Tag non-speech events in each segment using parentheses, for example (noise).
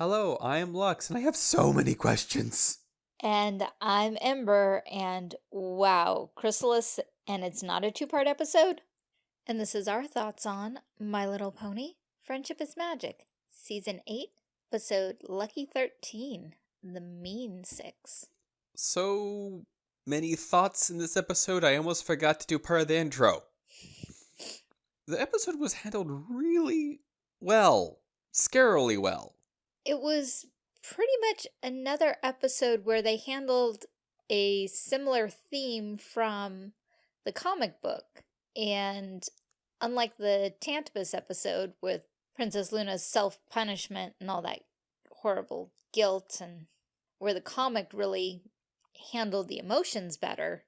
Hello, I am Lux, and I have so many questions. And I'm Ember, and wow, Chrysalis, and it's not a two-part episode? And this is our thoughts on My Little Pony, Friendship is Magic, Season 8, Episode Lucky 13, The Mean Six. So many thoughts in this episode, I almost forgot to do part of the intro. The episode was handled really well, scarily well. It was pretty much another episode where they handled a similar theme from the comic book. And unlike the Tantabus episode with Princess Luna's self-punishment and all that horrible guilt and where the comic really handled the emotions better,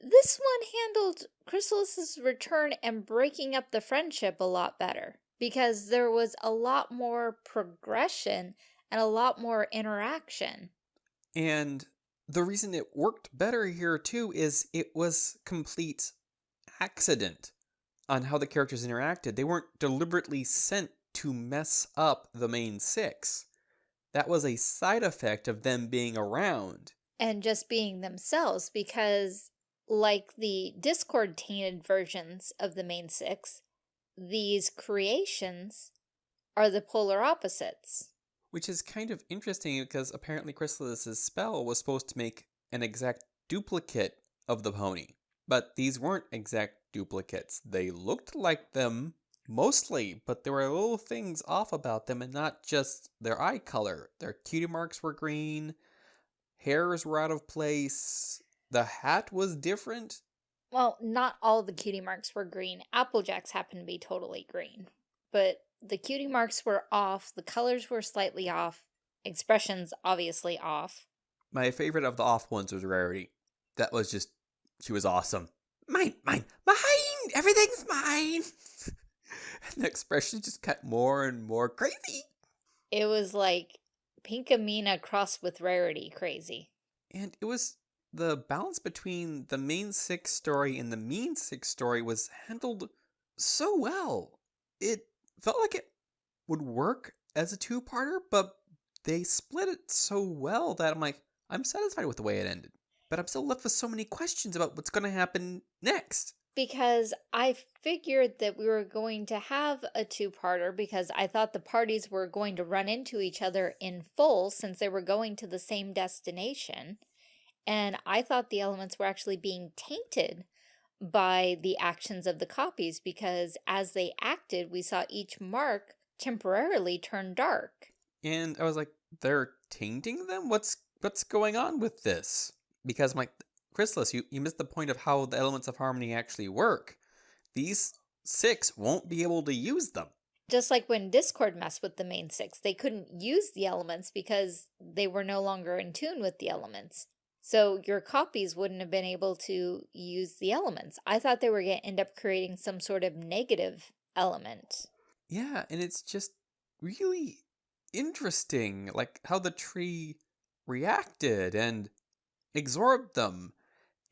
this one handled Chrysalis's return and breaking up the friendship a lot better because there was a lot more progression and a lot more interaction. And the reason it worked better here too is it was complete accident on how the characters interacted. They weren't deliberately sent to mess up the main six. That was a side effect of them being around. And just being themselves because like the Discord tainted versions of the main six, these creations are the polar opposites. Which is kind of interesting because apparently Chrysalis's spell was supposed to make an exact duplicate of the pony. But these weren't exact duplicates. They looked like them mostly, but there were little things off about them and not just their eye color. Their cutie marks were green, hairs were out of place, the hat was different. Well, not all the cutie marks were green. Applejack's happened to be totally green. But the cutie marks were off, the colors were slightly off, expressions obviously off. My favorite of the off ones was Rarity. That was just, she was awesome. Mine, mine, mine, everything's mine. (laughs) and the expression just got more and more crazy. It was like Pinkamena crossed with Rarity crazy. And it was the balance between the main six story and the mean six story was handled so well. It felt like it would work as a two-parter, but they split it so well that I'm like, I'm satisfied with the way it ended. But I'm still left with so many questions about what's going to happen next. Because I figured that we were going to have a two-parter because I thought the parties were going to run into each other in full since they were going to the same destination. And I thought the elements were actually being tainted by the actions of the copies because as they acted, we saw each mark temporarily turn dark. And I was like, they're tainting them? What's what's going on with this? Because my Chrysalis, you, you missed the point of how the elements of harmony actually work. These six won't be able to use them. Just like when Discord messed with the main six, they couldn't use the elements because they were no longer in tune with the elements. So your copies wouldn't have been able to use the elements. I thought they were going to end up creating some sort of negative element. Yeah, and it's just really interesting, like how the tree reacted and absorbed them,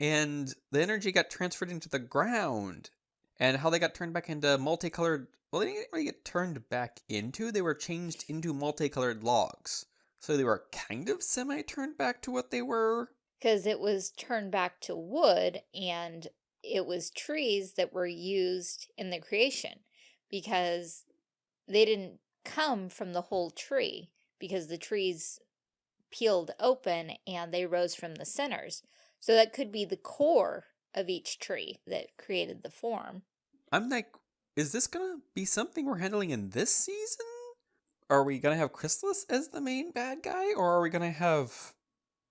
and the energy got transferred into the ground, and how they got turned back into multicolored. Well, they didn't really get turned back into, they were changed into multicolored logs. So they were kind of semi turned back to what they were because it was turned back to wood and it was trees that were used in the creation because they didn't come from the whole tree because the trees peeled open and they rose from the centers. So that could be the core of each tree that created the form. I'm like, is this going to be something we're handling in this season? Are we going to have Chrysalis as the main bad guy or are we going to have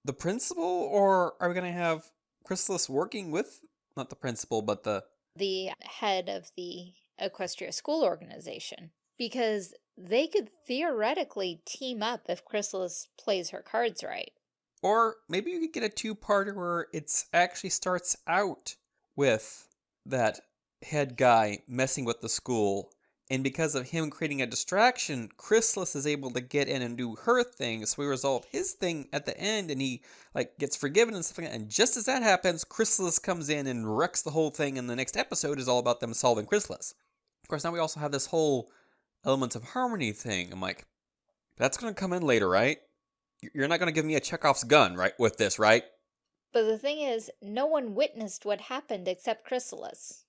the principal, or are we going to have Chrysalis working with not the principal, but the the head of the Equestria School Organization? Because they could theoretically team up if Chrysalis plays her cards right. Or maybe you could get a two-parter where it actually starts out with that head guy messing with the school and because of him creating a distraction, Chrysalis is able to get in and do her thing. So we resolve his thing at the end and he like gets forgiven and stuff like that. And just as that happens, Chrysalis comes in and wrecks the whole thing. And the next episode is all about them solving Chrysalis. Of course, now we also have this whole elements of harmony thing. I'm like, That's going to come in later, right? You're not going to give me a Chekhov's gun, right, with this, right? But the thing is, no one witnessed what happened except Chrysalis.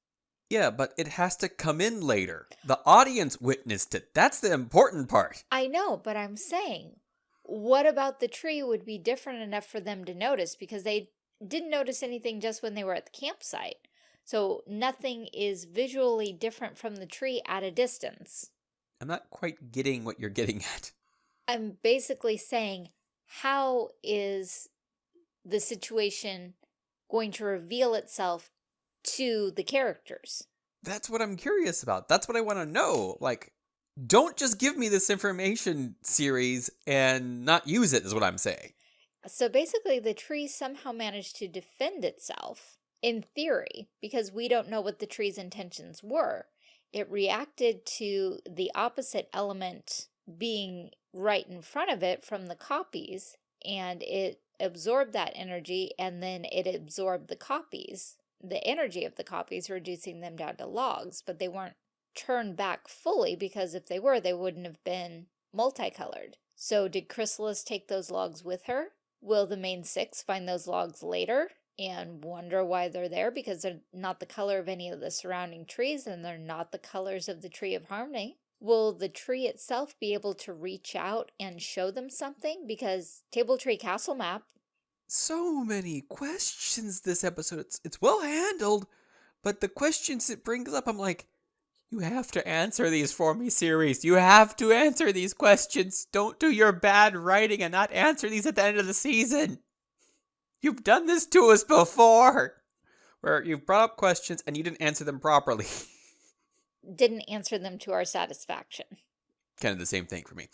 Yeah, but it has to come in later. The audience witnessed it. That's the important part. I know, but I'm saying, what about the tree would be different enough for them to notice because they didn't notice anything just when they were at the campsite. So nothing is visually different from the tree at a distance. I'm not quite getting what you're getting at. I'm basically saying, how is the situation going to reveal itself to the characters? That's what I'm curious about. That's what I want to know. Like, don't just give me this information series and not use it, is what I'm saying. So basically, the tree somehow managed to defend itself, in theory, because we don't know what the tree's intentions were. It reacted to the opposite element being right in front of it from the copies, and it absorbed that energy, and then it absorbed the copies, the energy of the copies, reducing them down to logs, but they weren't turned back fully because if they were, they wouldn't have been multicolored. So did Chrysalis take those logs with her? Will the main six find those logs later and wonder why they're there because they're not the color of any of the surrounding trees and they're not the colors of the Tree of Harmony? Will the tree itself be able to reach out and show them something? Because Table Tree Castle Map... So many questions this episode. It's, it's well handled, but the questions it brings up, I'm like, you have to answer these for me, series. You have to answer these questions. Don't do your bad writing and not answer these at the end of the season. You've done this to us before, where you've brought up questions and you didn't answer them properly. Didn't answer them to our satisfaction. Kind of the same thing for me.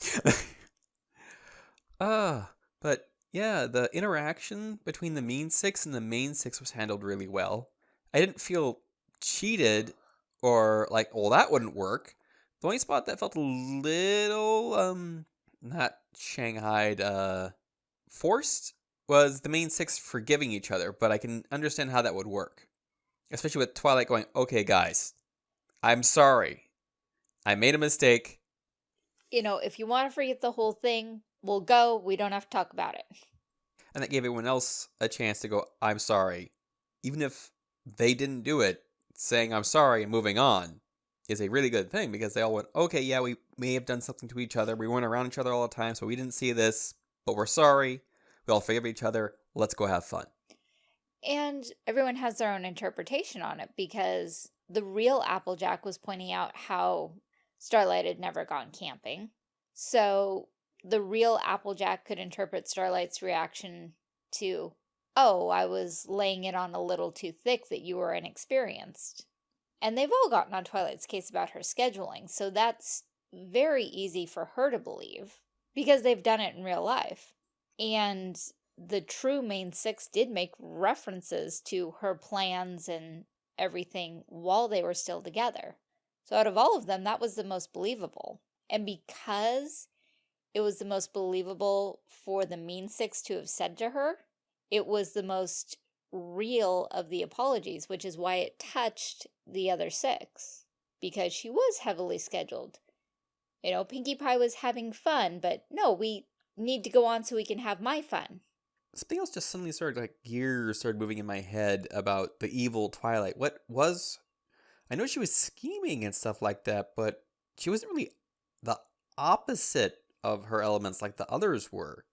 (laughs) uh, but yeah, the interaction between the mean six and the main six was handled really well. I didn't feel cheated or like, well, that wouldn't work. The only spot that felt a little, um, not Shanghaied, uh, forced was the main six forgiving each other, but I can understand how that would work. Especially with Twilight going, okay, guys, I'm sorry. I made a mistake. You know, if you want to forget the whole thing, we'll go. We don't have to talk about it. And that gave everyone else a chance to go, I'm sorry. Even if they didn't do it, saying I'm sorry and moving on is a really good thing because they all went, okay, yeah, we may have done something to each other. We weren't around each other all the time, so we didn't see this, but we're sorry. We all forgive each other. Let's go have fun. And everyone has their own interpretation on it because the real Applejack was pointing out how Starlight had never gone camping. So the real Applejack could interpret Starlight's reaction to oh, I was laying it on a little too thick that you were inexperienced. And they've all gotten on Twilight's case about her scheduling, so that's very easy for her to believe because they've done it in real life. And the true main six did make references to her plans and everything while they were still together. So out of all of them, that was the most believable. And because it was the most believable for the mean six to have said to her, it was the most real of the apologies, which is why it touched the other six, because she was heavily scheduled. You know, Pinkie Pie was having fun, but no, we need to go on so we can have my fun. Something else just suddenly started, like, gears started moving in my head about the evil Twilight. What was... I know she was scheming and stuff like that, but she wasn't really the opposite of her elements like the others were.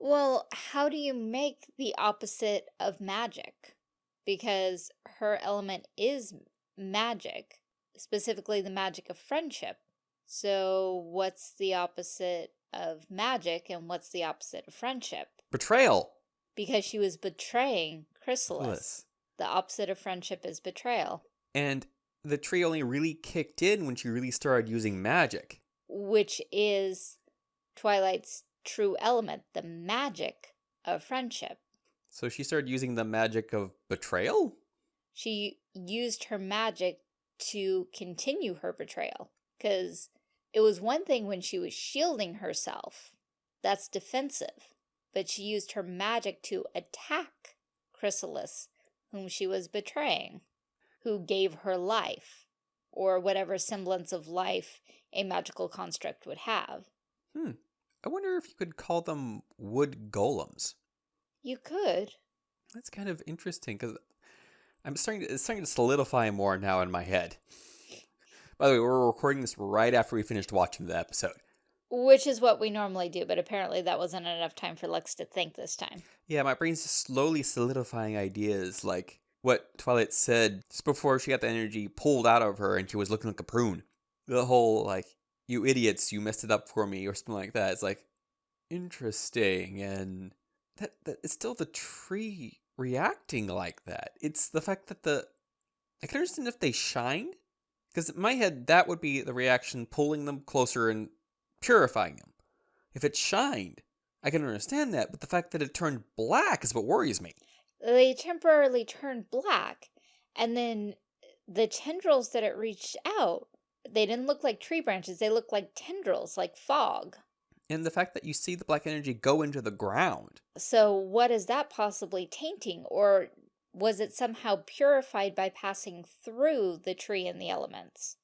Well, how do you make the opposite of magic? Because her element is magic, specifically the magic of friendship. So what's the opposite of magic and what's the opposite of friendship? Betrayal. Because she was betraying Chrysalis. The opposite of friendship is betrayal. And the tree only really kicked in when she really started using magic. Which is Twilight's true element, the magic of friendship. So she started using the magic of betrayal? She used her magic to continue her betrayal. Because it was one thing when she was shielding herself. That's defensive. But she used her magic to attack Chrysalis, whom she was betraying, who gave her life, or whatever semblance of life a magical construct would have. Hmm. I wonder if you could call them wood golems. You could. That's kind of interesting because I'm starting to, it's starting to solidify more now in my head. By the way, we're recording this right after we finished watching the episode. Which is what we normally do, but apparently that wasn't enough time for Lex to think this time. Yeah, my brain's just slowly solidifying ideas like what Twilight said just before she got the energy pulled out of her and she was looking like a prune. The whole, like, you idiots, you messed it up for me, or something like that. It's like, interesting. And that, that it's still the tree reacting like that. It's the fact that the. I can understand if they shined, because in my head, that would be the reaction pulling them closer and purifying them. If it shined, I can understand that, but the fact that it turned black is what worries me. They temporarily turned black, and then the tendrils that it reached out, they didn't look like tree branches, they looked like tendrils, like fog. And the fact that you see the black energy go into the ground. So what is that possibly tainting? Or was it somehow purified by passing through the tree and the elements?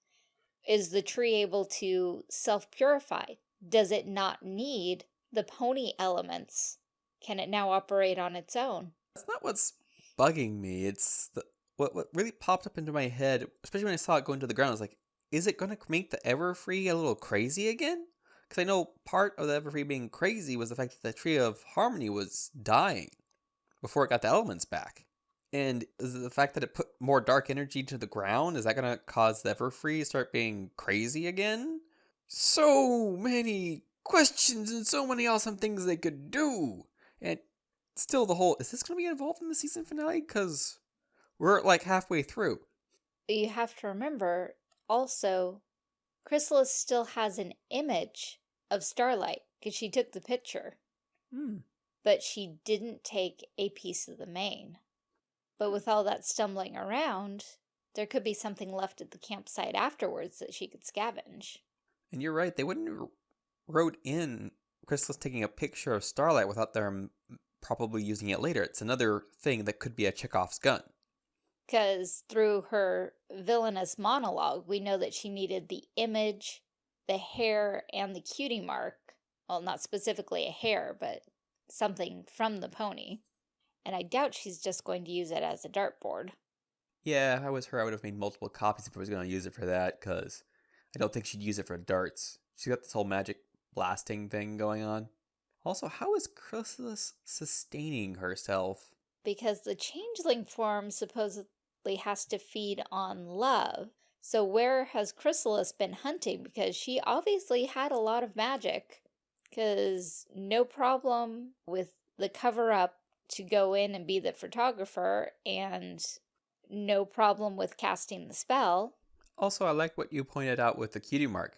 Is the tree able to self-purify? Does it not need the pony elements? Can it now operate on its own? That's not what's bugging me. It's the what what really popped up into my head, especially when I saw it go into the ground. I was like, is it going to make the Everfree a little crazy again? Because I know part of the Everfree being crazy was the fact that the Tree of Harmony was dying before it got the elements back. And the fact that it put more dark energy to the ground, is that going to cause the Everfree to start being crazy again? So many questions and so many awesome things they could do. And still the whole, is this going to be involved in the season finale? Because we're like halfway through. You have to remember, also, Chrysalis still has an image of Starlight because she took the picture. Hmm. But she didn't take a piece of the mane. But with all that stumbling around, there could be something left at the campsite afterwards that she could scavenge. And you're right, they wouldn't have wrote in Chrysalis taking a picture of Starlight without them probably using it later. It's another thing that could be a Chekhov's gun. Because through her villainous monologue, we know that she needed the image, the hair, and the cutie mark. Well, not specifically a hair, but something from the pony. And I doubt she's just going to use it as a dartboard. Yeah, if I was her, I would have made multiple copies if I was going to use it for that, because I don't think she'd use it for darts. She's got this whole magic blasting thing going on. Also, how is Chrysalis sustaining herself? Because the changeling form supposedly has to feed on love. So where has Chrysalis been hunting? Because she obviously had a lot of magic. Because no problem with the cover-up to go in and be the photographer and no problem with casting the spell. Also, I like what you pointed out with the cutie mark.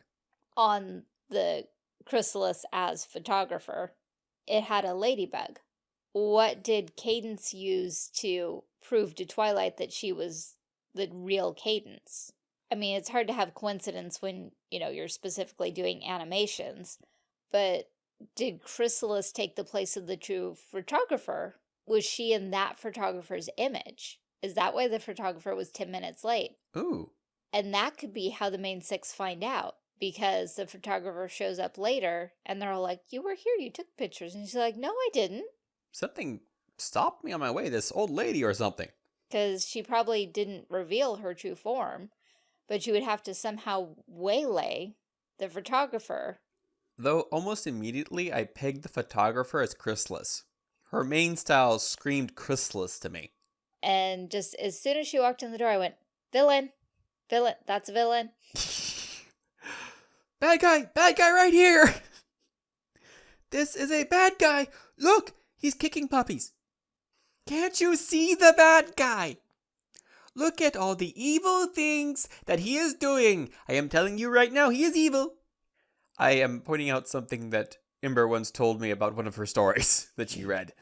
On the chrysalis as photographer, it had a ladybug. What did Cadance use to prove to Twilight that she was the real Cadance? I mean, it's hard to have coincidence when, you know, you're specifically doing animations, but did Chrysalis take the place of the true photographer? Was she in that photographer's image? Is that why the photographer was 10 minutes late? Ooh. And that could be how the main six find out because the photographer shows up later and they're all like, you were here, you took pictures. And she's like, no, I didn't. Something stopped me on my way, this old lady or something. Because she probably didn't reveal her true form, but you would have to somehow waylay the photographer. Though almost immediately I pegged the photographer as Chrysalis. Her mane style screamed Chrysalis to me. And just as soon as she walked in the door, I went, villain, villain, that's a villain. (laughs) bad guy, bad guy right here. (laughs) This is a bad guy. Look, he's kicking puppies. Can't you see the bad guy? Look at all the evil things that he is doing. I am telling you right now, he is evil. I am pointing out something that Ember once told me about one of her stories (laughs) that she read.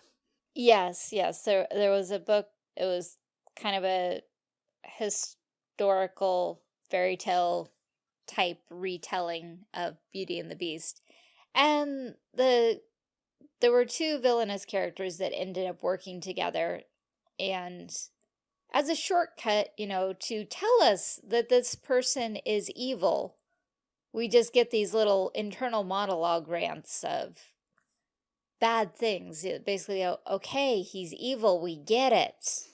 Yes, yes. There, there was a book. It was kind of a historical fairy tale type retelling of Beauty and the Beast. And the there were two villainous characters that ended up working together and as a shortcut, you know, to tell us that this person is evil, We just get these little internal monologue rants of bad things. Basically, oh, okay, he's evil, we get it.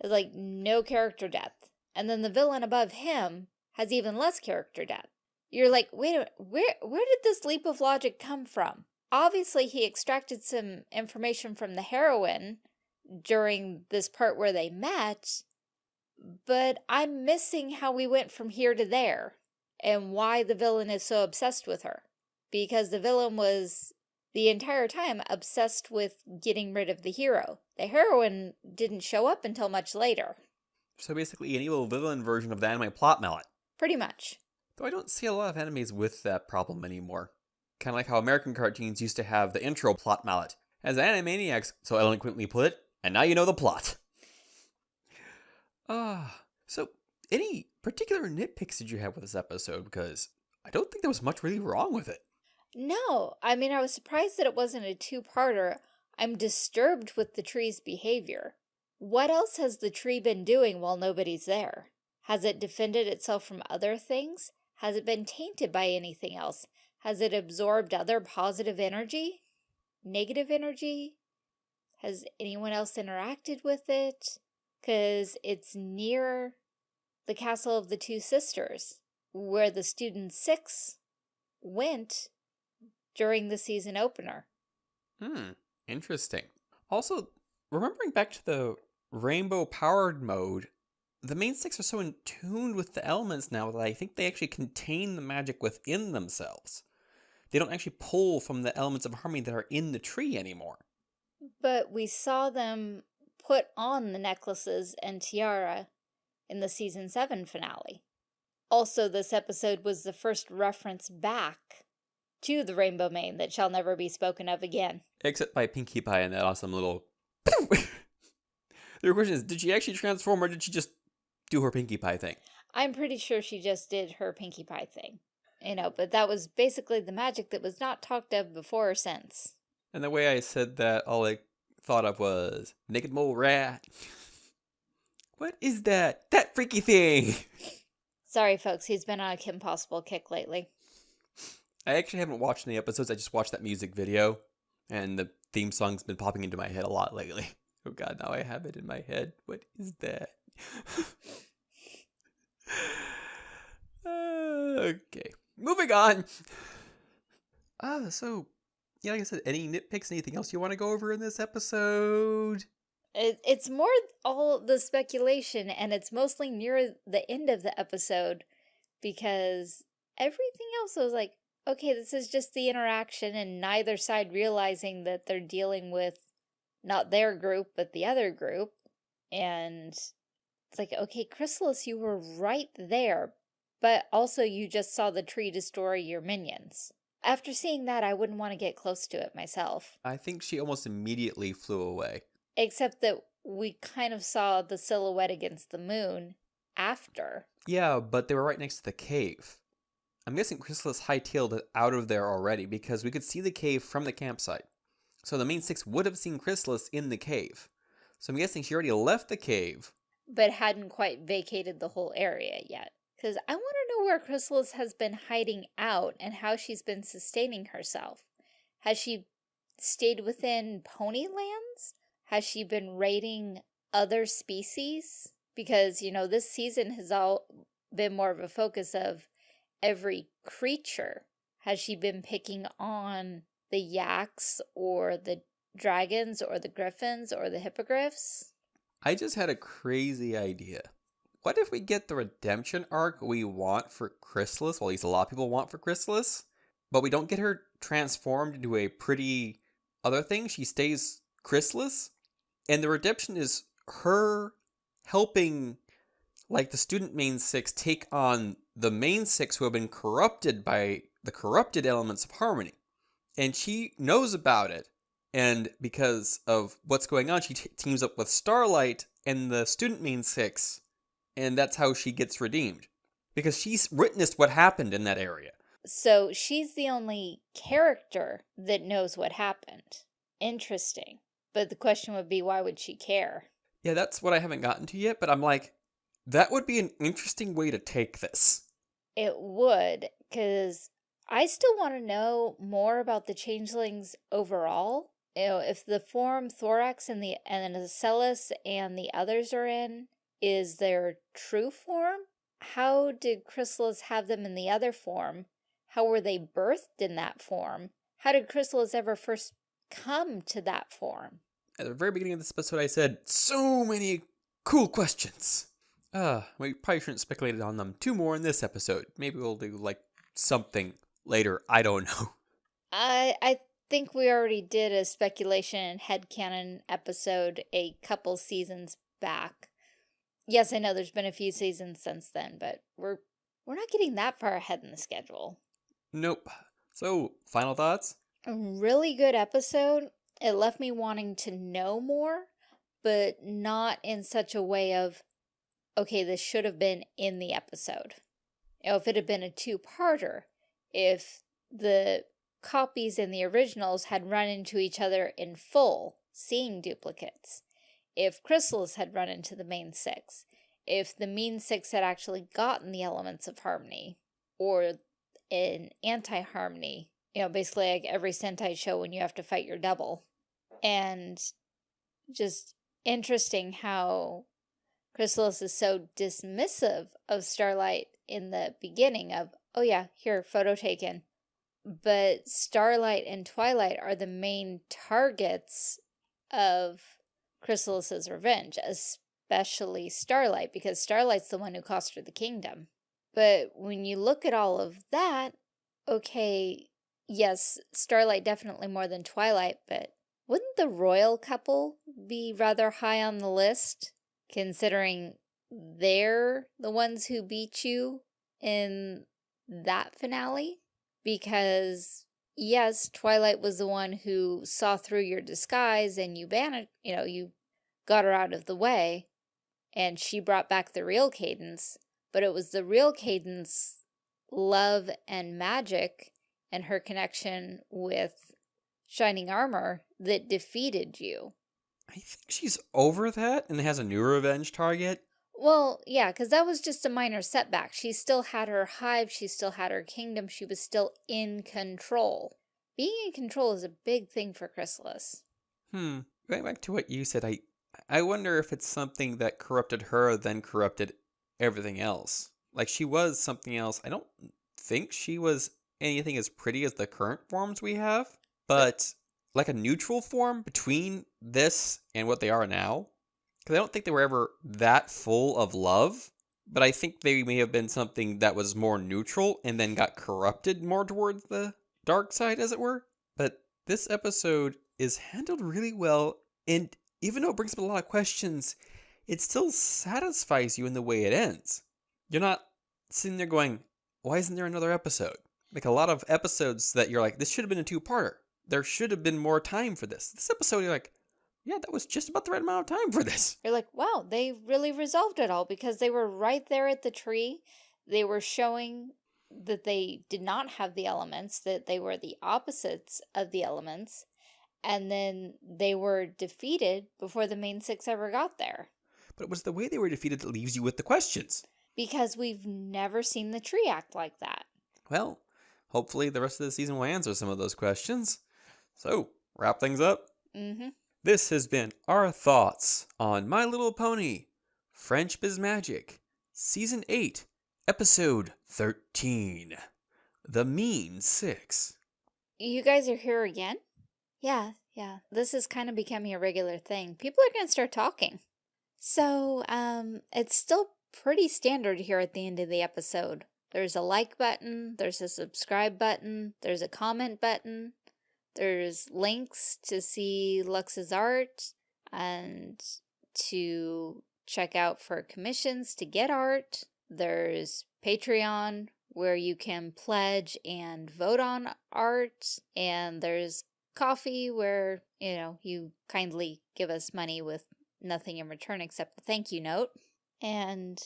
It's like no character depth. And then the villain above him has even less character depth. You're like, wait a minute, where, where did this leap of logic come from? Obviously, he extracted some information from the heroine during this part where they met, but I'm missing how we went from here to there and why the villain is so obsessed with her. Because the villain was the entire time obsessed with getting rid of the hero. The heroine didn't show up until much later. So basically an evil villain version of the anime plot mallet. Pretty much. Though I don't see a lot of animes with that problem anymore. Kind of like how American cartoons used to have the intro plot mallet. As Animaniacs so eloquently put it, and now you know the plot. Ah, uh, so any particular nitpicks did you have with this episode? Because I don't think there was much really wrong with it. No, I mean, I was surprised that it wasn't a two-parter. I'm disturbed with the tree's behavior. What else has the tree been doing while nobody's there? Has it defended itself from other things? Has it been tainted by anything else? Has it absorbed other positive energy? Negative energy? Has anyone else interacted with it? Because it's near the Castle of the Two Sisters, where the Student Six went during the season opener. Hmm, interesting. Also, remembering back to the rainbow powered mode, the main six are so in tune with the elements now that I think they actually contain the magic within themselves. They don't actually pull from the elements of harmony that are in the tree anymore. But we saw them put on the necklaces and tiara in the season 7 finale. Also, this episode was the first reference back to the Rainbow Mane that shall never be spoken of again. Except by Pinkie Pie and that awesome little... (laughs) the question is, did she actually transform or did she just do her Pinkie Pie thing? I'm pretty sure she just did her Pinkie Pie thing. You know, but that was basically the magic that was not talked of before or since. And the way I said that, all I thought of was, naked mole rat. what is that? That freaky thing! Sorry, folks, he's been on a Kim Possible kick lately. I actually haven't watched any episodes. I just watched that music video, and the theme song's been popping into my head a lot lately. (laughs) Oh god, now I have it in my head. What is that? (laughs) (sighs) okay, moving on. Ah, so yeah, like I said, any nitpicks, anything else you want to go over in this episode? It, it's more all the speculation, and it's mostly near the end of the episode because everything else was like, okay, this is just the interaction and neither side realizing that they're dealing with not their group, but the other group. And it's like, okay, Chrysalis, you were right there, but also you just saw the tree destroy your minions. After seeing that, I wouldn't want to get close to it myself. I think she almost immediately flew away. Except that we kind of saw the silhouette against the moon after. Yeah, but they were right next to the cave. I'm guessing Chrysalis hightailed it out of there already because we could see the cave from the campsite. So the main six would have seen Chrysalis in the cave. So I'm guessing she already left the cave. But hadn't quite vacated the whole area yet. Because I want to know where Chrysalis has been hiding out and how she's been sustaining herself. Has she stayed within Ponylands? Has she been raiding other species? Because, you know, this season has all been more of a focus of every creature? Has she been picking on the yaks or the dragons or the griffins or the hippogriffs? I just had a crazy idea. What if we get the redemption arc we want for Chrysalis, well at least a lot of people want for Chrysalis, but we don't get her transformed into a pretty other thing, she stays Chrysalis, and the redemption is her helping like the student main six take on the main six who have been corrupted by the corrupted elements of harmony. And she knows about it. And because of what's going on, she teams up with Starlight and the student main six. And that's how she gets redeemed. Because she's witnessed what happened in that area. So she's the only character that knows what happened. Interesting. But the question would be, why would she care? Yeah, that's what I haven't gotten to yet, but I'm like, that would be an interesting way to take this. It would, because I still want to know more about the changelings overall. You know, if the form Thorax and the and the Ocellus and the others are in is their true form, how did Chrysalis have them in the other form? How were they birthed in that form? How did Chrysalis ever first come to that form? At the very beginning of this episode, I said, so many cool questions. Uh, we probably shouldn't speculate on them two more in this episode. Maybe we'll do, like, something later. I don't know. (laughs) I I think we already did a speculation and headcanon episode a couple seasons back. Yes, I know there's been a few seasons since then, but we're we're not getting that far ahead in the schedule. Nope. So, final thoughts? A really good episode. It left me wanting to know more, but not in such a way of, okay, this should have been in the episode. You know, if it had been a two-parter, if the copies and the originals had run into each other in full, seeing duplicates, if Chrysalis had run into the main six, if the mean six had actually gotten the elements of harmony, or in anti-harmony, you know, basically like every Sentai show when you have to fight your double. And just interesting how Chrysalis is so dismissive of Starlight in the beginning of, oh yeah, here, photo taken. But Starlight and Twilight are the main targets of Chrysalis's revenge, especially Starlight, because Starlight's the one who cost her the kingdom. But when you look at all of that, okay, yes, Starlight definitely more than Twilight, but wouldn't the royal couple be rather high on the list, considering they're the ones who beat you in that finale? Because, yes, Twilight was the one who saw through your disguise and you banished, you know, you got her out of the way, and she brought back the real Cadance, but it was the real Cadance love and magic and her connection with Shining Armor that defeated you. I think she's over that and has a new revenge target. Well, yeah, because that was just a minor setback. She still had her hive, she still had her kingdom, she was still in control. Being in control is a big thing for Chrysalis. Hmm. Going back to what you said, I I wonder if it's something that corrupted her, then corrupted everything else. Like she was something else. I don't think she was anything as pretty as the current forms we have, but like a neutral form between this and what they are now. Because I don't think they were ever that full of love, but I think they may have been something that was more neutral and then got corrupted more towards the dark side, as it were. But this episode is handled really well, and even though it brings up a lot of questions, it still satisfies you in the way it ends. You're not sitting there going, why isn't there another episode? Like a lot of episodes that you're like, this should have been a two-parter. There should have been more time for this. This episode, you're like, yeah, that was just about the right amount of time for this. You're like, wow, they really resolved it all because they were right there at the tree. They were showing that they did not have the elements, that they were the opposites of the elements, and then they were defeated before the main six ever got there. But it was the way they were defeated that leaves you with the questions. Because we've never seen the tree act like that. Well, hopefully the rest of the season will answer some of those questions. So, wrap things up. Mm-hmm. This has been our thoughts on My Little Pony, Friendship is Magic, Season 8, Episode 13, The Mean Six. You guys are here again? Yeah, yeah. This is kind of becoming a regular thing. People are going to start talking. So, um, it's still pretty standard here at the end of the episode. There's a like button, there's a subscribe button, there's a comment button, there's links to see Lux's art and to check out for commissions to get art. There's Patreon where you can pledge and vote on art. And there's Ko-fi where, you know, you kindly give us money with nothing in return except a thank you note. And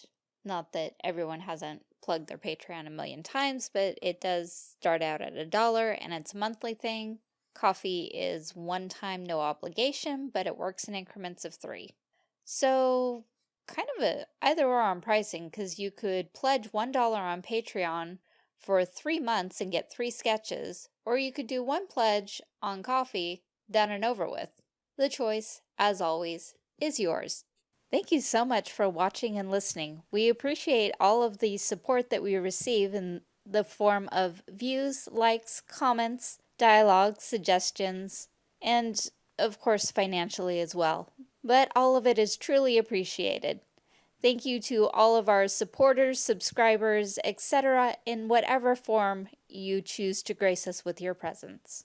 not that everyone hasn't plugged their Patreon a million times, but it does start out at a dollar and it's a monthly thing. Ko-fi is one time, no obligation, but it works in increments of three. So kind of a either or on pricing because you could pledge $1 on Patreon for three months and get three sketches, or you could do one pledge on Ko-fi, done and over with. The choice, as always, is yours. Thank you so much for watching and listening. We appreciate all of the support that we receive in the form of views, likes, comments, dialogue, suggestions, and of course financially as well. But all of it is truly appreciated. Thank you to all of our supporters, subscribers, etc. in whatever form you choose to grace us with your presence.